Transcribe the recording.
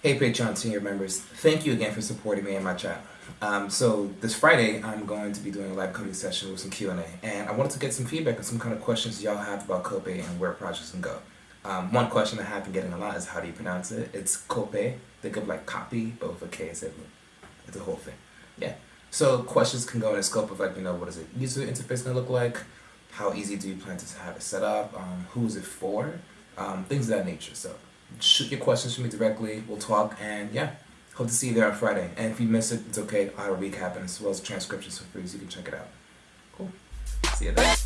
Hey Patreon senior members, thank you again for supporting me and my chat. Um, so this Friday, I'm going to be doing a live coding session with some Q&A, and I wanted to get some feedback on some kind of questions y'all have about Cope and where projects can go. Um, one question I have been getting a lot is how do you pronounce it? It's Cope, think of like copy, but with a K instead it's a whole thing. Yeah. So questions can go in the scope of like, you know, what is it user interface gonna look like? How easy do you plan to have it set up? Um, who is it for? Um, things of that nature. So shoot your questions to me directly. We'll talk and yeah, hope to see you there on Friday. And if you miss it, it's okay. I'll recap and as well as transcriptions for free so you can check it out. Cool. See you there.